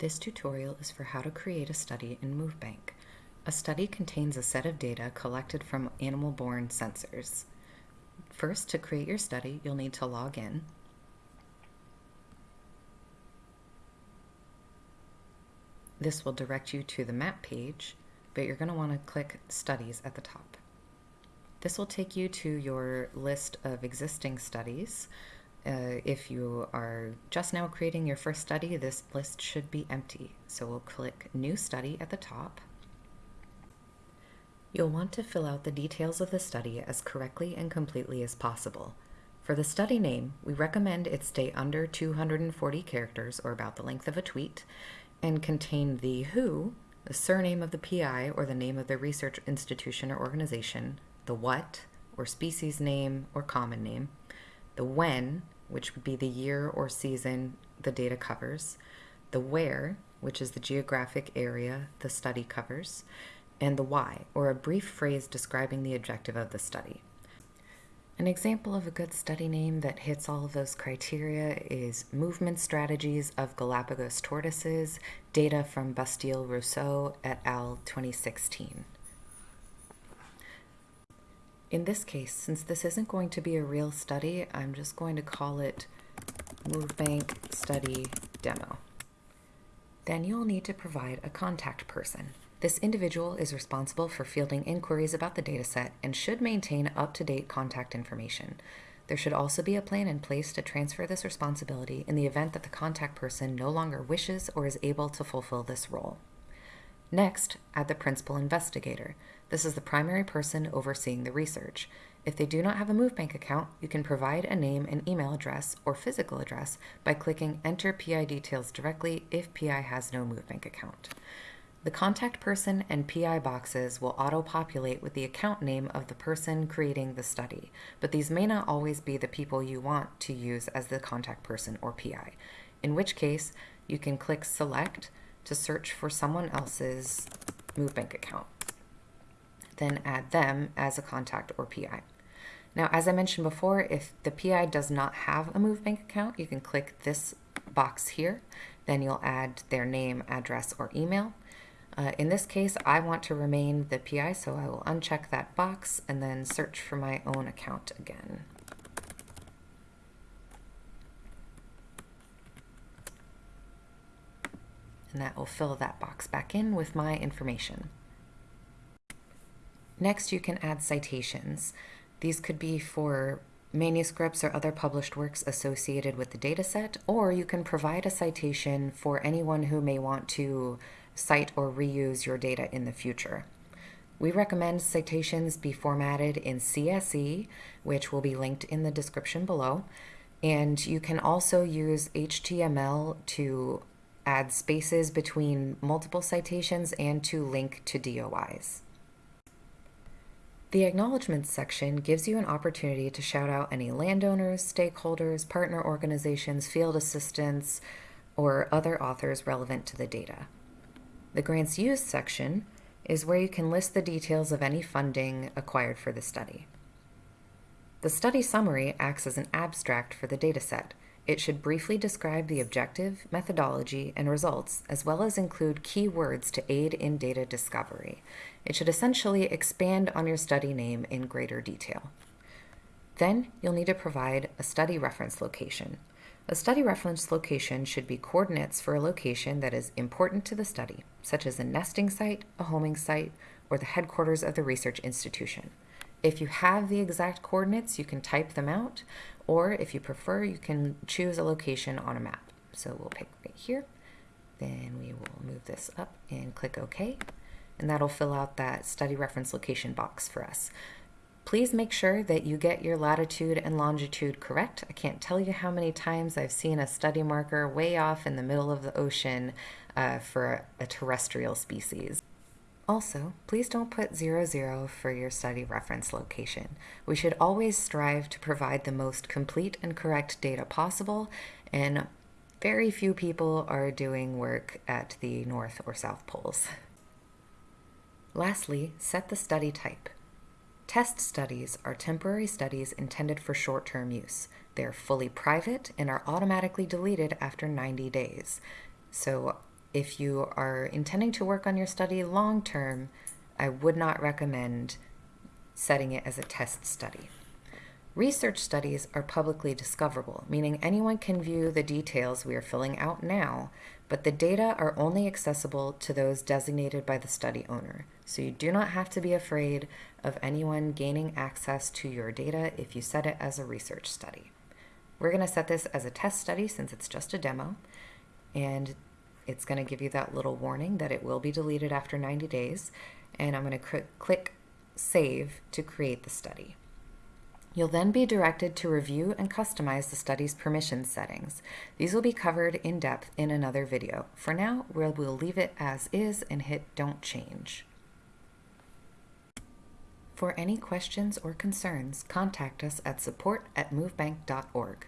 This tutorial is for how to create a study in MoveBank. A study contains a set of data collected from animal-borne sensors. First, to create your study, you'll need to log in. This will direct you to the map page, but you're going to want to click Studies at the top. This will take you to your list of existing studies. Uh, if you are just now creating your first study, this list should be empty. So we'll click New Study at the top. You'll want to fill out the details of the study as correctly and completely as possible. For the study name, we recommend it stay under 240 characters or about the length of a tweet and contain the who, the surname of the PI or the name of the research institution or organization, the what, or species name or common name, the when, which would be the year or season the data covers, the where, which is the geographic area the study covers, and the why, or a brief phrase describing the objective of the study. An example of a good study name that hits all of those criteria is Movement Strategies of Galapagos Tortoises, data from Bastille Rousseau et al. 2016. In this case, since this isn't going to be a real study, I'm just going to call it MoveBank Study Demo. Then you'll need to provide a contact person. This individual is responsible for fielding inquiries about the dataset and should maintain up-to-date contact information. There should also be a plan in place to transfer this responsibility in the event that the contact person no longer wishes or is able to fulfill this role. Next, add the principal investigator. This is the primary person overseeing the research. If they do not have a MoveBank account, you can provide a name and email address or physical address by clicking Enter PI Details directly if PI has no MoveBank account. The contact person and PI boxes will auto-populate with the account name of the person creating the study, but these may not always be the people you want to use as the contact person or PI, in which case you can click Select to search for someone else's MoveBank account then add them as a contact or PI. Now, as I mentioned before, if the PI does not have a MoveBank account, you can click this box here. Then you'll add their name, address, or email. Uh, in this case, I want to remain the PI, so I will uncheck that box and then search for my own account again. And that will fill that box back in with my information. Next, you can add citations. These could be for manuscripts or other published works associated with the dataset, or you can provide a citation for anyone who may want to cite or reuse your data in the future. We recommend citations be formatted in CSE, which will be linked in the description below, and you can also use HTML to add spaces between multiple citations and to link to DOIs. The Acknowledgements section gives you an opportunity to shout out any landowners, stakeholders, partner organizations, field assistants, or other authors relevant to the data. The Grants Used section is where you can list the details of any funding acquired for the study. The study summary acts as an abstract for the dataset, it should briefly describe the objective, methodology, and results, as well as include keywords to aid in data discovery. It should essentially expand on your study name in greater detail. Then you'll need to provide a study reference location. A study reference location should be coordinates for a location that is important to the study, such as a nesting site, a homing site, or the headquarters of the research institution. If you have the exact coordinates, you can type them out, or if you prefer, you can choose a location on a map. So we'll pick right here. Then we will move this up and click OK. And that'll fill out that study reference location box for us. Please make sure that you get your latitude and longitude correct. I can't tell you how many times I've seen a study marker way off in the middle of the ocean uh, for a terrestrial species. Also, please don't put 00 for your study reference location. We should always strive to provide the most complete and correct data possible, and very few people are doing work at the North or South Poles. Lastly, set the study type. Test studies are temporary studies intended for short-term use. They are fully private and are automatically deleted after 90 days. So if you are intending to work on your study long term, I would not recommend setting it as a test study. Research studies are publicly discoverable, meaning anyone can view the details we are filling out now, but the data are only accessible to those designated by the study owner. So you do not have to be afraid of anyone gaining access to your data if you set it as a research study. We're going to set this as a test study since it's just a demo, and it's going to give you that little warning that it will be deleted after 90 days, and I'm going to click Save to create the study. You'll then be directed to review and customize the study's permission settings. These will be covered in depth in another video. For now, we'll, we'll leave it as is and hit Don't Change. For any questions or concerns, contact us at support at movebank.org.